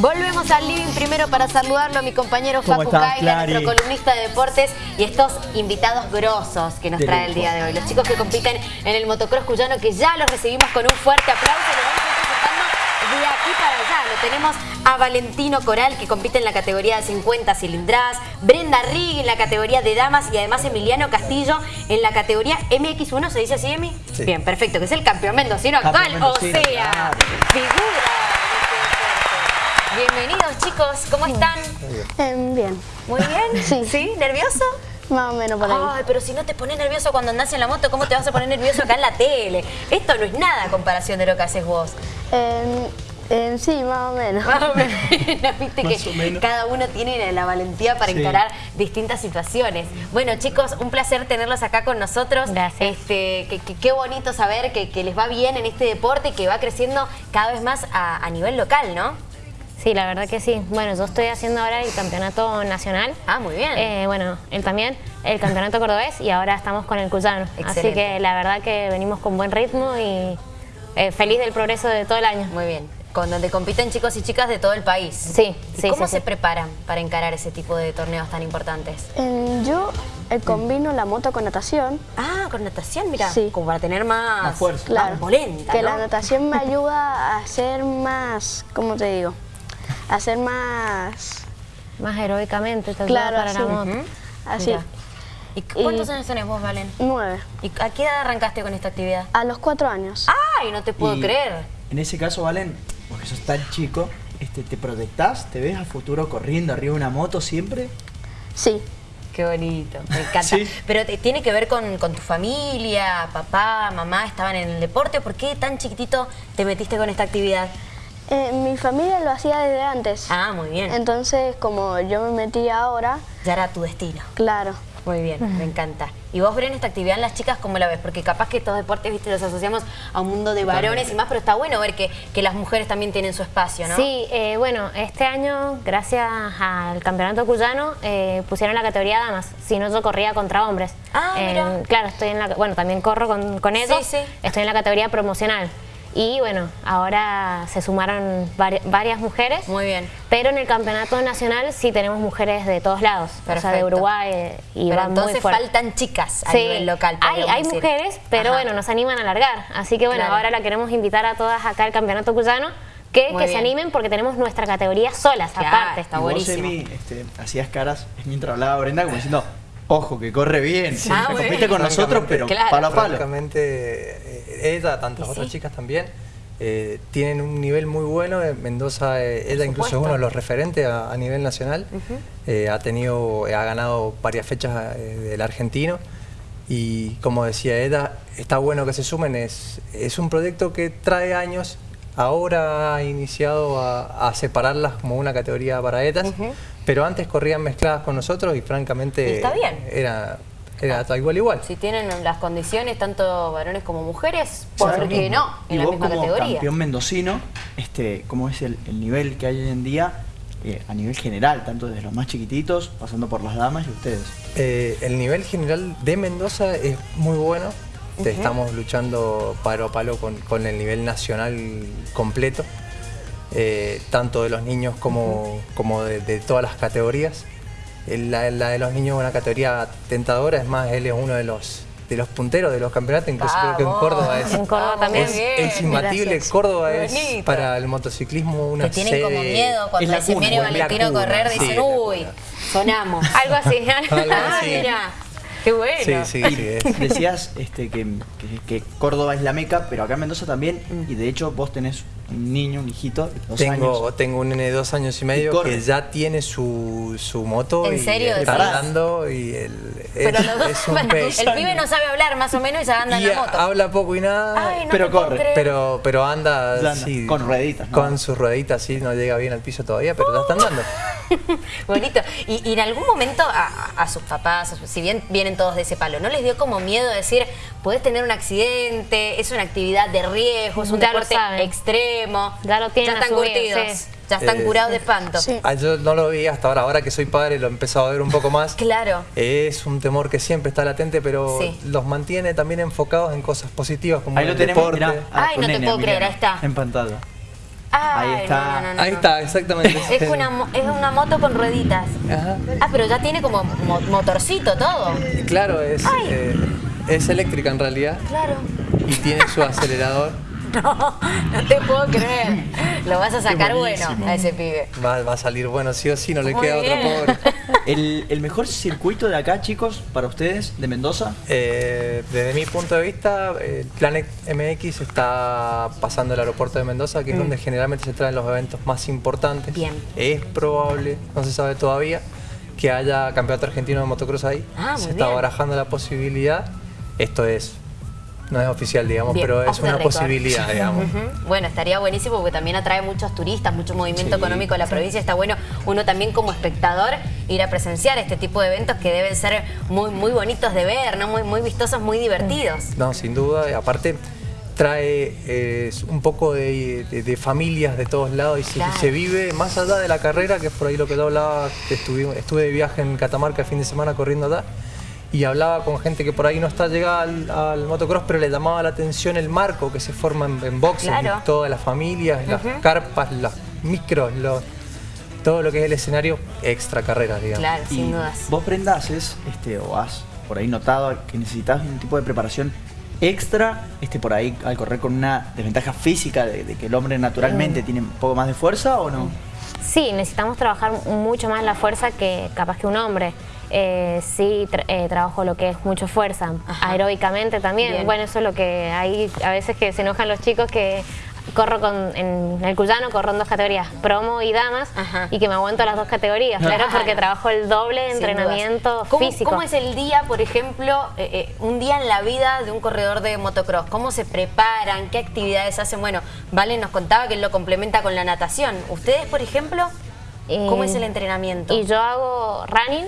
Volvemos al living primero para saludarlo a mi compañero Facu Kaila, nuestro columnista de deportes y estos invitados grosos que nos trae el día de hoy. Los chicos que compiten en el motocross cuyano que ya los recibimos con un fuerte aplauso de aquí para allá. Lo tenemos a Valentino Coral, que compite en la categoría de 50 cilindradas, Brenda Rigg en la categoría de damas y además Emiliano Castillo en la categoría MX1, ¿se dice así, Emi? Bien, perfecto, que es el campeón mendocino actual, o sea, figura. Bienvenidos chicos, ¿cómo están? Em, bien. Muy bien. Sí. ¿Sí? ¿Nervioso? Más o menos por ahí. Ay, pero si no te pones nervioso cuando andás en la moto, ¿cómo te vas a poner nervioso acá en la tele? Esto no es nada a comparación de lo que haces vos. sí, más o menos. Más o menos. Viste que cada uno tiene la valentía para encarar distintas situaciones. Bueno, chicos, un placer tenerlos acá con nosotros. Gracias. Este, qué bonito saber que, les va bien en este deporte, que va creciendo cada vez más a nivel local, ¿no? Sí, la verdad que sí. Bueno, yo estoy haciendo ahora el campeonato nacional. Ah, muy bien. Eh, bueno, él también, el campeonato cordobés y ahora estamos con el Cuyano. Así que la verdad que venimos con buen ritmo y eh, feliz del progreso de todo el año. Muy bien. Con donde compiten chicos y chicas de todo el país. Sí, sí. ¿Cómo se preparan para encarar ese tipo de torneos tan importantes? yo eh, combino la moto con natación. Ah, con natación, mira. Sí. Como para tener más, fuerza. Claro. polenta, Que la natación me ayuda a ser más, ¿cómo te digo? Hacer más... Más heroicamente, te claro, para la moto. Así. ¿Y cuántos años tenés vos, Valen? Nueve. ¿Y a qué edad arrancaste con esta actividad? A los cuatro años. ¡Ay, no te puedo creer! En ese caso, Valen, porque sos tan chico, este, ¿te proyectás? ¿Te ves a futuro corriendo arriba de una moto siempre? Sí. Qué bonito, me encanta. Pero tiene que ver con, con, tu familia, papá, mamá, estaban en el deporte. ¿Por qué tan chiquitito te metiste con esta actividad? Eh, mi familia lo hacía desde antes. Ah, muy bien. Entonces, como yo me metí ahora... Ya era tu destino. Claro. Muy bien, me encanta. ¿Y vos, ven esta actividad en las chicas cómo la ves? Porque capaz que estos deportes, viste, los asociamos a un mundo de varones y más, pero está bueno ver que, que, las mujeres también tienen su espacio, ¿no? Sí, eh, bueno, este año, gracias al campeonato cuyano, eh, pusieron la categoría damas. Si no, yo corría contra hombres. Ah, mira. Claro, estoy en la... Bueno, también corro con, con ellos. Sí, sí. Estoy en la categoría promocional. Y bueno, ahora se sumaron varias mujeres. Muy bien. Pero en el campeonato nacional sí tenemos mujeres de todos lados. O sea, de Uruguay eh, y pero entonces faltan chicas a nivel local. Hay, hay mujeres, pero bueno, nos animan a alargar. Así que bueno, ahora la queremos invitar a todas acá al campeonato cuyano. Que, que se animen porque tenemos nuestra categoría solas, aparte. Está buenísimo. Vos, este, hacías caras mientras hablaba Brenda como diciendo, ojo, que corre bien. Sí. Ah, compite con nosotros, pero palo a palo. Eh, ella, tantas otras chicas también, eh, tienen un nivel muy bueno. Mendoza, eh, ella incluso es uno de los referentes a, nivel nacional. ha tenido, ha ganado varias fechas del argentino. Y como decía ella, está bueno que se sumen. Es, es un proyecto que trae años. Ahora ha iniciado a, separarlas como una categoría para ellas. Pero antes corrían mezcladas con nosotros y francamente... está bien. Era era igual igual. Si tienen las condiciones, tanto varones como mujeres, ¿por qué no? En la misma como campeón mendocino, este, ¿cómo es el, nivel que hay hoy en día eh, a nivel general, tanto desde los más chiquititos, pasando por las damas y ustedes? Eh, el nivel general de Mendoza es muy bueno. Estamos luchando palo a palo con, el nivel nacional completo, eh, tanto de los niños como, como de todas las categorías. La, de los niños es una categoría tentadora, es más, él es uno de los de los punteros de los campeonatos, incluso creo que en Córdoba es, en Córdoba también. es, imbatible. Córdoba es para el motociclismo una Que tienen como miedo cuando dicen viene Valentino a correr, dicen, uy, sonamos. Algo así. Algo así. mira. Qué bueno. Sí, sí, sí. Decías este, que, que, Córdoba es la meca, pero acá en Mendoza también, y de hecho vos tenés un niño, un hijito, dos tengo, años. Tengo un nene de dos años y medio que ya tiene su, su moto ¿En y serio, está andando y el, pero es, un El pibe no sabe hablar más o menos y ya anda en la moto. habla poco y nada, pero corre. Pero, pero anda, con rueditas. Con sus rueditas, sí, no llega bien al piso todavía, pero ya está andando. Bonito. Y, en algún momento a, sus papás, si bien vienen todos de ese palo, ¿no les dio como miedo decir, puedes tener un accidente, es una actividad de riesgo, es un deporte extremo? Ya lo tienen Ya están curtidos. Ya están eh, curados de espanto. Ah, yo no lo vi hasta ahora, ahora que soy padre lo he empezado a ver un poco más. claro. Es un temor que siempre está latente, pero los mantiene también enfocados en cosas positivas como Ahí el lo tenemos, deporte. Ay, no te puedo creer, ahí está. En pantalla. Ahí está. Ahí está, exactamente. Es una, es una moto con rueditas. Ajá. Ah, pero ya tiene como motorcito todo. Claro, es, eh, es eléctrica en realidad. Claro. Y tiene su acelerador. No, no te puedo creer. Lo vas a sacar bueno a ese pibe. Va, a salir bueno, sí o sí, no le queda otro pobre. ¿El, mejor circuito de acá, chicos, para ustedes, de Mendoza? Eh, desde mi punto de vista, el Planet MX está pasando el aeropuerto de Mendoza, que es mm. donde generalmente se traen los eventos más importantes. Bien. Es probable, no se sabe todavía, que haya campeonato argentino de motocross ahí. Ah, se está barajando la posibilidad. Esto es no es oficial, digamos, pero es una posibilidad, digamos. Bueno, estaría buenísimo porque también atrae muchos turistas, mucho movimiento económico de la provincia. Está bueno uno también como espectador ir a presenciar este tipo de eventos que deben ser muy, muy bonitos de ver, ¿no? Muy, muy vistosos, muy divertidos. No, sin duda. Aparte, trae un poco de, familias de todos lados y se, vive más allá de la carrera, que es por ahí lo que yo hablaba, estuve, estuve de viaje en Catamarca el fin de semana corriendo allá y hablaba con gente que por ahí no está llegada al, motocross, pero le llamaba la atención el marco que se forma en, boxes, todas las familias, las carpas, los micros, todo lo que es el escenario extra carrera, digamos. Claro, sin dudas. ¿Vos, Brenda, haces este, o has por ahí notado que necesitas un tipo de preparación extra este, por ahí al correr con una desventaja física de, que el hombre naturalmente mm. tiene un poco más de fuerza o no? Sí, necesitamos trabajar mucho más la fuerza que capaz que un hombre. Eh, sí eh, trabajo lo que es mucho fuerza, aeróbicamente también. Bueno, eso es lo que hay a veces que se enojan los chicos que corro con, en el Cuyano, corro en dos categorías, promo y damas, y que me aguanto las dos categorías, claro, porque trabajo el doble de entrenamiento físico. ¿Cómo es el día, por ejemplo, eh, un día en la vida de un corredor de motocross? ¿Cómo se preparan? ¿Qué actividades hacen? Bueno, Vale nos contaba que él lo complementa con la natación. ¿Ustedes, por ejemplo? ¿Cómo es el entrenamiento? Y yo hago running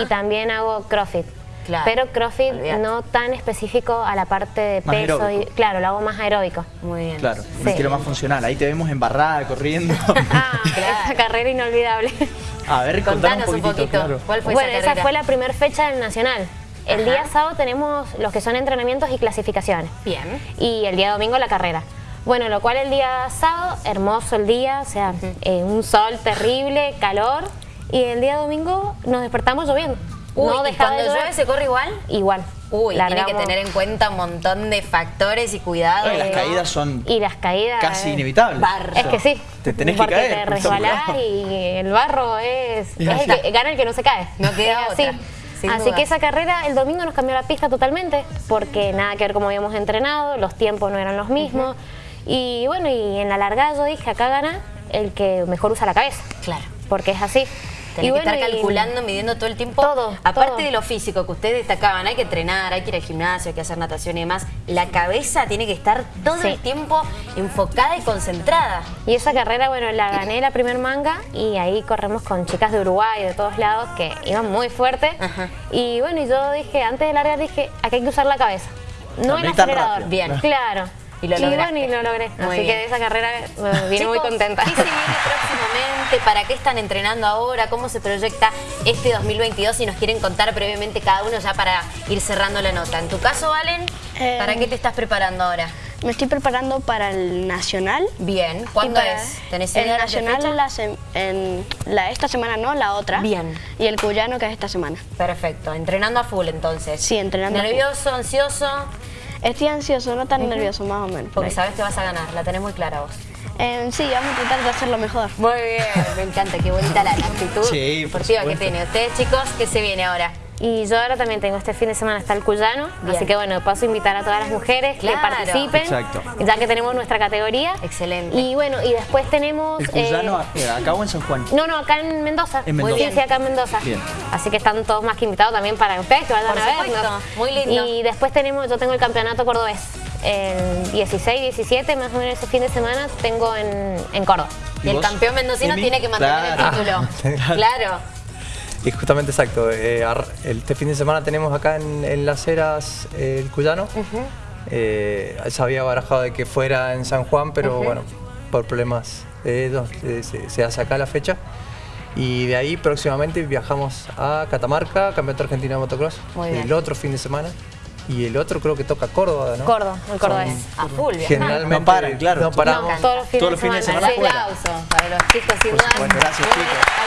y también hago CrossFit. Pero CrossFit no tan específico a la parte de peso. Y, claro, lo hago más aeróbico. Muy bien. Claro, un estilo más funcional. Ahí te vemos embarrada, corriendo. ah, esa carrera inolvidable. A ver, contanos, un poquito. ¿Cuál fue bueno, esa, fue la primera fecha del Nacional. El día sábado tenemos los que son entrenamientos y clasificaciones. Bien. Y el día domingo la carrera. Bueno, lo cual el día sábado, hermoso el día, o sea, eh, un sol terrible, calor, y el día domingo nos despertamos lloviendo. Uy, no ¿y cuando llueve se corre igual? Igual. Uy, tiene que tener en cuenta un montón de factores y cuidados. las caídas son y las caídas casi inevitables. Es que sí. Te tenés que caer. te resbalás y el barro es, es el que, gana el que no se cae. No queda así. Así que esa carrera el domingo nos cambió la pista totalmente porque nada que ver como habíamos entrenado, los tiempos no eran los mismos. Y bueno, y en la largada yo dije, acá gana el que mejor usa la cabeza. Claro. Porque es así. Tenés que estar calculando, midiendo todo el tiempo. Todo. Aparte de lo físico que ustedes destacaban, hay que entrenar, hay que ir al gimnasio, hay que hacer natación y demás. La cabeza tiene que estar todo el tiempo enfocada y concentrada. Y esa carrera, bueno, la gané la primer manga y ahí corremos con chicas de Uruguay, de todos lados, que iban muy fuerte. Y bueno, y yo dije, antes de largar, dije, aquí hay que usar la cabeza. No el acelerador. Bien. Claro. Y lo, y lo logré. Así que de esa carrera me vine muy contenta. ¿Qué se viene próximamente? ¿Para qué están entrenando ahora? ¿Cómo se proyecta este 2022? Si nos quieren contar brevemente cada uno ya para ir cerrando la nota. En tu caso, Valen, ¿para em, qué te estás preparando ahora? Me estoy preparando para el Nacional. Bien. ¿Cuándo es? ¿Tenés el Nacional en la, esta semana no, la otra. Bien. Y el Cuyano que es esta semana. Perfecto. Entrenando a full entonces. Sí, entrenando ¿Nervioso, ansioso? Estoy ansioso, no tan nervioso, más o menos. Porque sabes que vas a ganar, la tenés muy clara vos. Eh, sí, vamos a tratar de hacerlo mejor. Muy bien, me encanta, qué bonita la, actitud sí, deportiva que tiene. Ustedes, chicos, ¿qué se viene ahora? Y yo ahora también tengo este fin de semana está el Cuyano, así que bueno, paso a invitar a todas las mujeres que participen, ya que tenemos nuestra categoría. Excelente. Y bueno, y después tenemos... ¿El Cuyano eh, acá o en San Juan? No, no, acá en Mendoza. En Mendoza. Sí, sí, acá en Mendoza. Bien. Así que están todos más que invitados también para ustedes que vayan a vernos. Muy lindo. Y después tenemos, yo tengo el campeonato cordobés. El 16, 17, más o menos ese fin de semana, tengo en, en Córdoba. Y, el campeón mendocino tiene que mantener el título. claro. Y justamente exacto, eh, este fin de semana tenemos acá en, Las Heras eh, el Cuyano. Eh, se había barajado de que fuera en San Juan, pero bueno, por problemas de ellos se, hace acá la fecha. Y de ahí próximamente viajamos a Catamarca, Campeonato Argentino de Motocross, el otro fin de semana. y el otro creo que toca Córdoba, ¿no? Córdoba, el Córdoba es a full. Generalmente no paran, claro. No paramos. todos los fines, de semana. Un aplauso para los chicos sin duda. Bueno, gracias chicos.